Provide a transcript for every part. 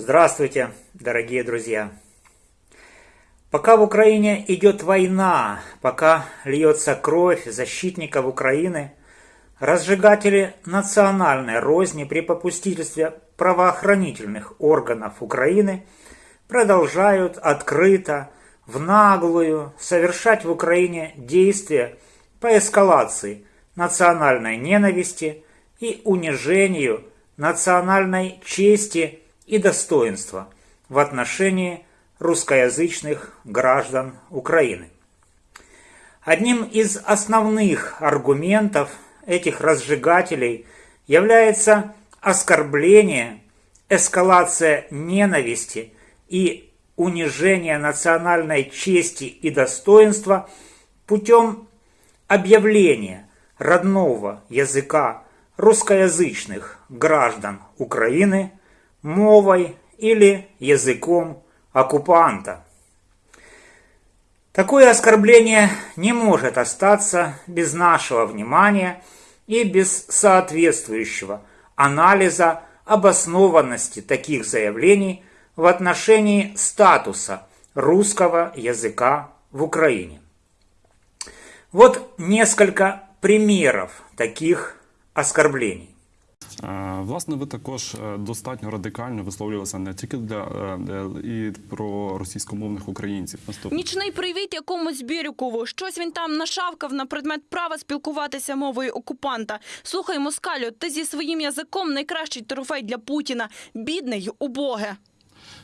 Здравствуйте, дорогие друзья! Пока в Украине идет война, пока льется кровь защитников Украины, разжигатели национальной розни при попустительстве правоохранительных органов Украины продолжают открыто, в наглую совершать в Украине действия по эскалации национальной ненависти и унижению национальной чести и достоинства в отношении русскоязычных граждан Украины. Одним из основных аргументов этих разжигателей является оскорбление, эскалация ненависти и унижение национальной чести и достоинства путем объявления родного языка русскоязычных граждан Украины мовой или языком оккупанта. Такое оскорбление не может остаться без нашего внимания и без соответствующего анализа обоснованности таких заявлений в отношении статуса русского языка в Украине. Вот несколько примеров таких оскорблений. Власне, ви також достатньо радикально висловлювалися не тільки для і про російськомовних українців. Наступ. Нічний привіт якомусь Бірюкову. Щось він там нашавкав на предмет права спілкуватися мовою окупанта. Слухай, москалю, ти зі своїм язиком найкращий трофей для Путіна. Бідний, убоге.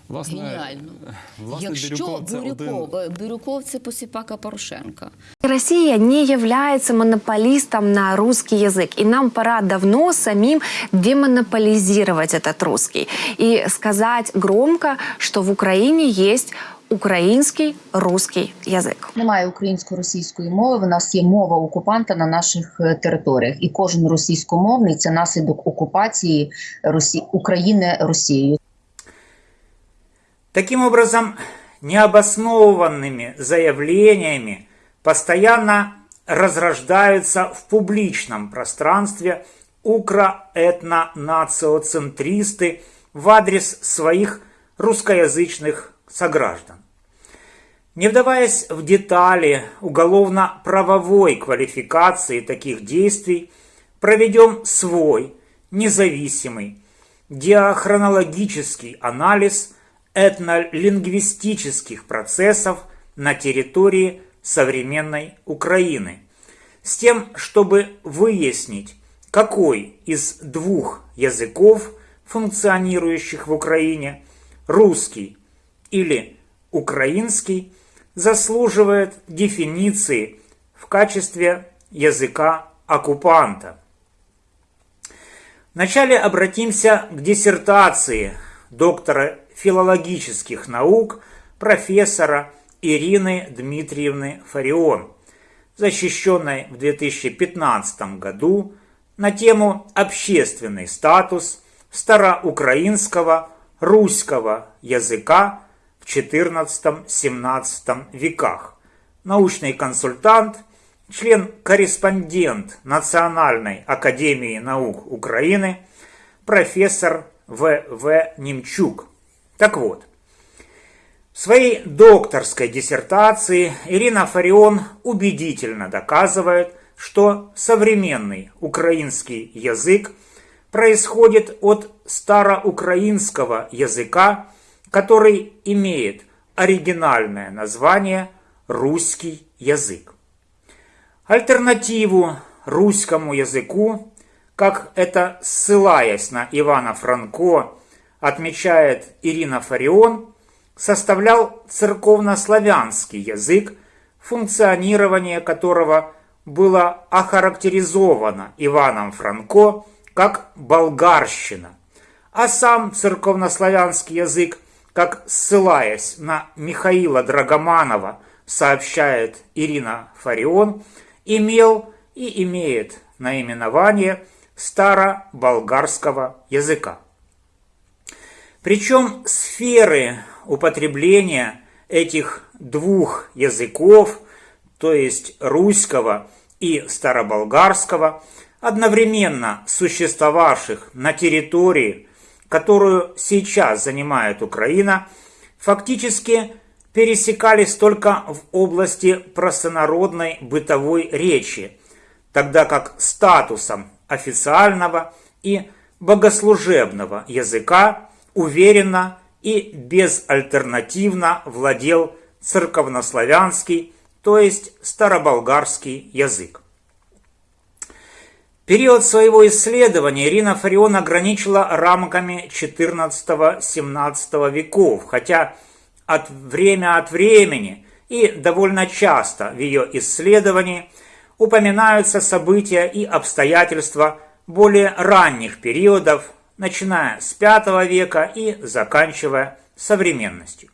Власне, Геніально. Власне, Якщо Бирюков один... Бирюков це посіпака Порошенка. Россия не является монополистом на русский язык. И нам пора давно самим демонополизировать этот русский. И сказать громко, что в Украине есть Український русський язик немає українсько-російської мови. В нас є мова окупанта на наших територіях, і кожен російськомовний це наслідок окупації Росі... України Росією. Таким образом, необоснованными заявлениями постоянно разрождаются в публичном пространстве укро-этно-нациоцентристы в адрес своих русскоязычных сограждан. Не вдаваясь в детали уголовно-правовой квалификации таких действий, проведем свой независимый диахронологический анализ этнолингвистических процессов на территории современной Украины, с тем, чтобы выяснить, какой из двух языков, функционирующих в Украине, русский или украинский, заслуживает дефиниции в качестве языка оккупанта. Вначале обратимся к диссертации доктора филологических наук профессора Ирины Дмитриевны Фарион, защищенной в 2015 году на тему «Общественный статус староукраинского русского языка в XIV-XVII веках». Научный консультант, член-корреспондент Национальной академии наук Украины, профессор В. В. Немчук – так вот, в своей докторской диссертации Ирина Фарион убедительно доказывает, что современный украинский язык происходит от староукраинского языка, который имеет оригинальное название русский язык. Альтернативу русскому языку, как это ссылаясь на Ивана Франко отмечает Ирина Фарион, составлял церковнославянский язык, функционирование которого было охарактеризовано Иваном Франко как болгарщина, а сам церковнославянский язык, как ссылаясь на Михаила Драгоманова, сообщает Ирина Фарион, имел и имеет наименование старо-болгарского языка. Причем сферы употребления этих двух языков, то есть русского и староболгарского, одновременно существовавших на территории, которую сейчас занимает Украина, фактически пересекались только в области простонародной бытовой речи, тогда как статусом официального и богослужебного языка уверенно и безальтернативно владел церковнославянский, то есть староболгарский язык. Период своего исследования Ирина Фарион ограничила рамками XIV-XVII веков, хотя от время от времени и довольно часто в ее исследовании упоминаются события и обстоятельства более ранних периодов, начиная с V века и заканчивая современностью.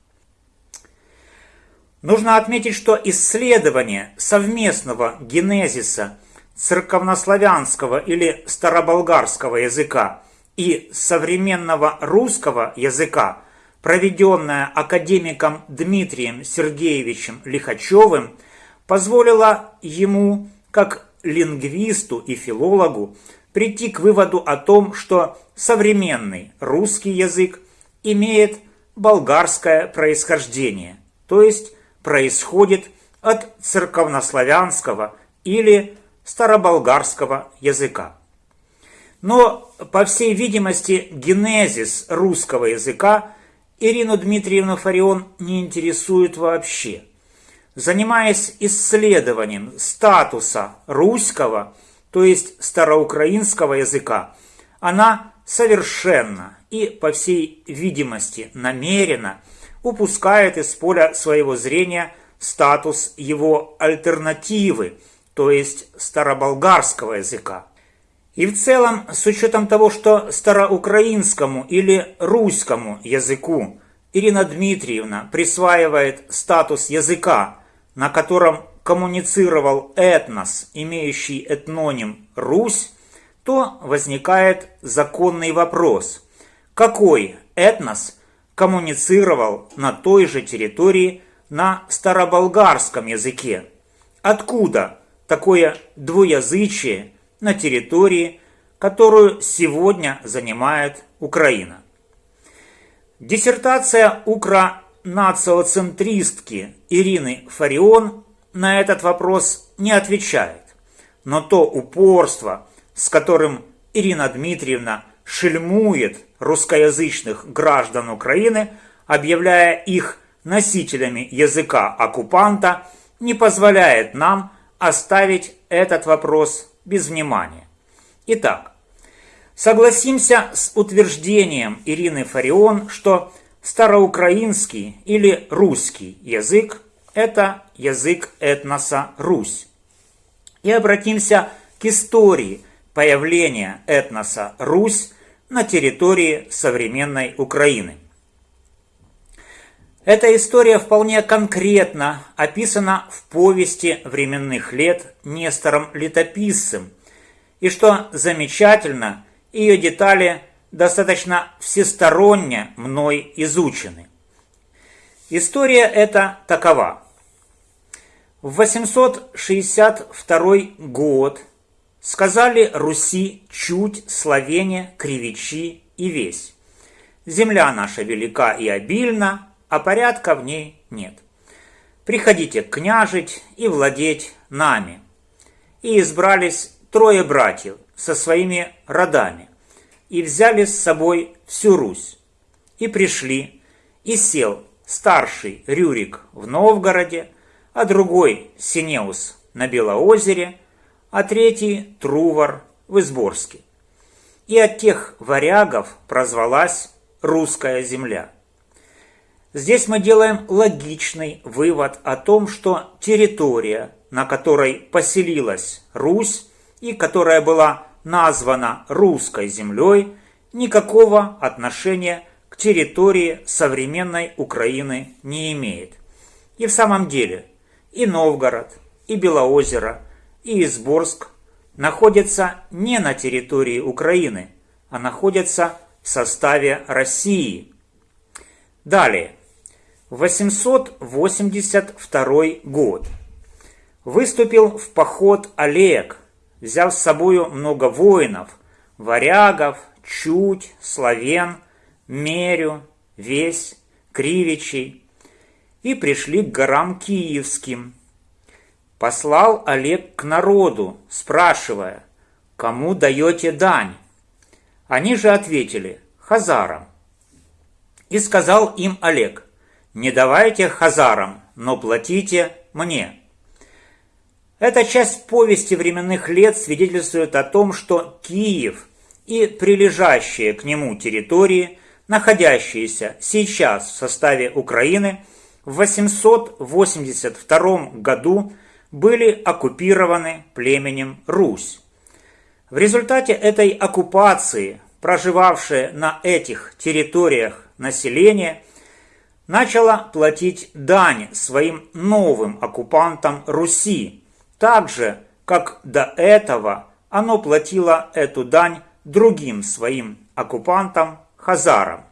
Нужно отметить, что исследование совместного генезиса церковнославянского или староболгарского языка и современного русского языка, проведенное академиком Дмитрием Сергеевичем Лихачевым, позволило ему, как лингвисту и филологу, прийти к выводу о том, что современный русский язык имеет болгарское происхождение, то есть происходит от церковнославянского или староболгарского языка. Но, по всей видимости, генезис русского языка Ирину Дмитриевну Фарион не интересует вообще. Занимаясь исследованием статуса русского, то есть староукраинского языка, она совершенно и, по всей видимости, намеренно упускает из поля своего зрения статус его альтернативы, то есть староболгарского языка. И в целом, с учетом того, что староукраинскому или русскому языку Ирина Дмитриевна присваивает статус языка, на котором коммуницировал этнос, имеющий этноним «Русь», то возникает законный вопрос, какой этнос коммуницировал на той же территории на староболгарском языке? Откуда такое двуязычие на территории, которую сегодня занимает Украина? Диссертация укро-нациоцентристки Ирины Фарион на этот вопрос не отвечает, но то упорство, с которым Ирина Дмитриевна шельмует русскоязычных граждан Украины, объявляя их носителями языка оккупанта, не позволяет нам оставить этот вопрос без внимания. Итак, согласимся с утверждением Ирины Фарион, что староукраинский или русский язык – это язык этноса Русь. И обратимся к истории – появления этноса Русь на территории современной Украины. Эта история вполне конкретно описана в повести временных лет Нестором Летописцем, и что замечательно, ее детали достаточно всесторонне мной изучены. История эта такова. В 862 год Сказали Руси чуть, Словения, Кривичи и весь. Земля наша велика и обильна, а порядка в ней нет. Приходите княжить и владеть нами. И избрались трое братьев со своими родами, и взяли с собой всю Русь. И пришли, и сел старший Рюрик в Новгороде, а другой Синеус на Белоозере – а третий – Трувор в Изборске. И от тех варягов прозвалась русская земля. Здесь мы делаем логичный вывод о том, что территория, на которой поселилась Русь и которая была названа русской землей, никакого отношения территории современной Украины не имеет. И в самом деле и Новгород, и Белоозеро – и Изборск находятся не на территории Украины, а находятся в составе России. Далее. 882 год. Выступил в поход Олег, взяв с собою много воинов, варягов, чуть, славян, Мерю, Весь, Кривичей и пришли к горам Киевским. Послал Олег к народу, спрашивая, кому даете дань? Они же ответили, хазарам. И сказал им Олег, не давайте хазарам, но платите мне. Эта часть повести временных лет свидетельствует о том, что Киев и прилежащие к нему территории, находящиеся сейчас в составе Украины, в 882 году были оккупированы племенем Русь. В результате этой оккупации, проживавшее на этих территориях население, начало платить дань своим новым оккупантам Руси, так же, как до этого оно платило эту дань другим своим оккупантам хазарам.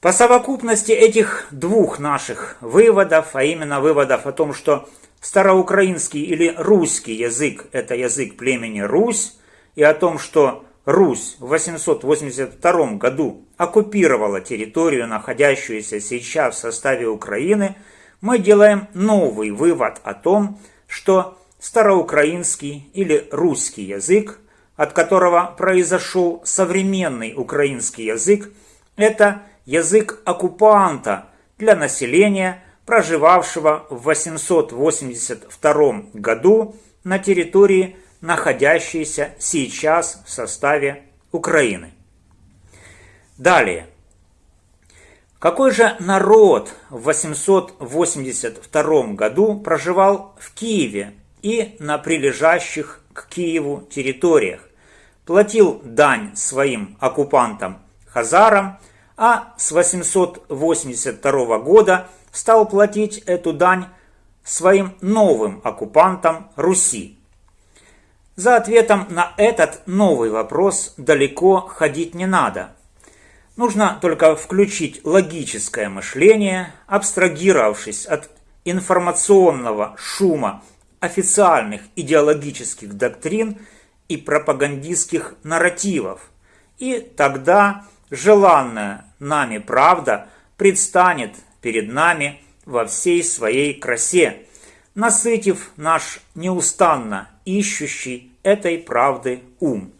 По совокупности этих двух наших выводов, а именно выводов о том, что староукраинский или русский язык – это язык племени Русь, и о том, что Русь в 882 году оккупировала территорию, находящуюся сейчас в составе Украины, мы делаем новый вывод о том, что староукраинский или русский язык, от которого произошел современный украинский язык, это язык оккупанта для населения, проживавшего в 882 году на территории, находящейся сейчас в составе Украины. Далее. Какой же народ в 882 году проживал в Киеве и на прилежащих к Киеву территориях, платил дань своим оккупантам хазарам, а с 882 года стал платить эту дань своим новым оккупантам Руси. За ответом на этот новый вопрос далеко ходить не надо – Нужно только включить логическое мышление, абстрагировавшись от информационного шума официальных идеологических доктрин и пропагандистских нарративов. И тогда желанная нами правда предстанет перед нами во всей своей красе, насытив наш неустанно ищущий этой правды ум.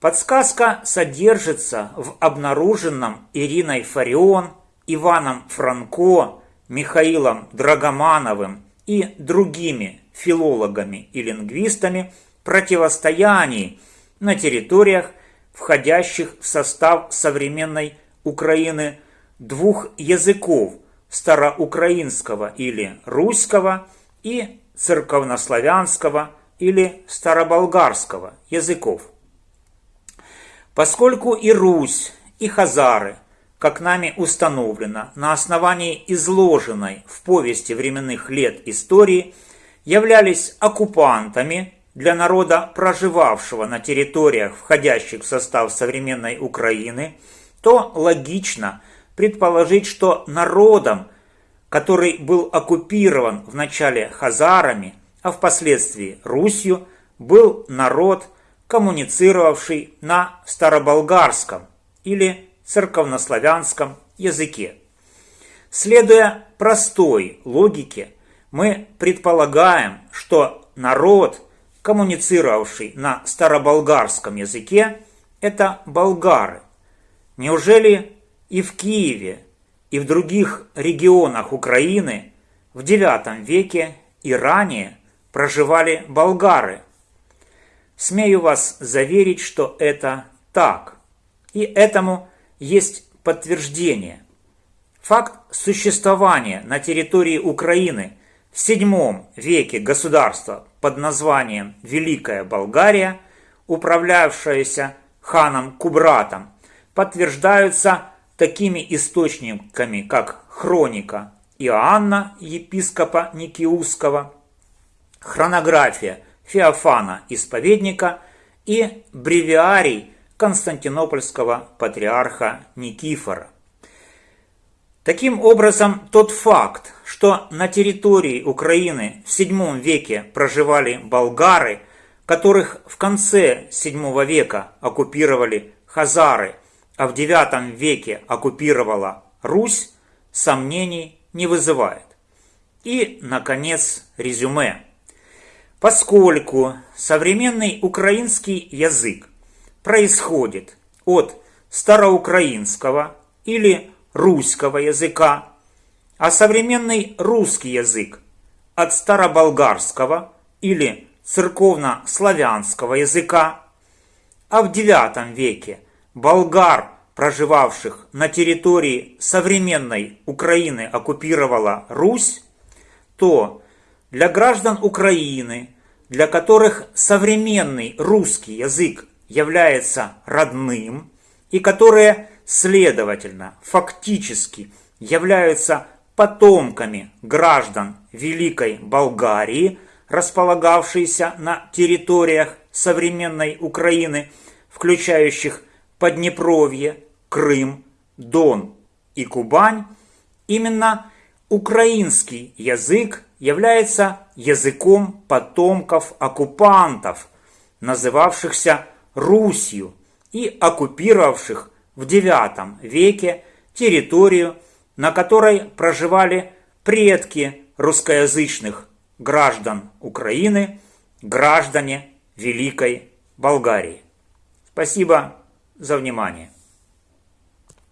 Подсказка содержится в обнаруженном Ириной Фарион, Иваном Франко, Михаилом Драгомановым и другими филологами и лингвистами противостоянии на территориях, входящих в состав современной Украины двух языков староукраинского или русского и церковнославянского или староболгарского языков. Поскольку и Русь, и Хазары, как нами установлено, на основании изложенной в повести временных лет истории, являлись оккупантами для народа, проживавшего на территориях, входящих в состав современной Украины, то логично предположить, что народом, который был оккупирован вначале хазарами, а впоследствии Русью, был народ – коммуницировавший на староболгарском или церковнославянском языке. Следуя простой логике, мы предполагаем, что народ, коммуницировавший на староболгарском языке, это болгары. Неужели и в Киеве, и в других регионах Украины в IX веке и ранее проживали болгары – Смею вас заверить, что это так. И этому есть подтверждение. Факт существования на территории Украины в VII веке государства под названием Великая Болгария, управлявшаяся ханом Кубратом, подтверждаются такими источниками, как хроника Иоанна, епископа Никиуского, хронография – Феофана Исповедника и бревиарий Константинопольского патриарха Никифора. Таким образом, тот факт, что на территории Украины в VII веке проживали болгары, которых в конце VII века оккупировали хазары, а в IX веке оккупировала Русь, сомнений не вызывает. И, наконец, резюме. Поскольку современный украинский язык происходит от староукраинского или русского языка, а современный русский язык от староболгарского или церковно-славянского языка, а в IX веке болгар, проживавших на территории современной Украины, оккупировала Русь, то для граждан Украины, для которых современный русский язык является родным и которые, следовательно, фактически являются потомками граждан Великой Болгарии, располагавшейся на территориях современной Украины, включающих Поднепровье, Крым, Дон и Кубань, именно украинский язык является языком потомков оккупантов, называвшихся Русью и оккупировавших в IX веке территорию, на которой проживали предки русскоязычных граждан Украины, граждане Великой Болгарии. Спасибо за внимание.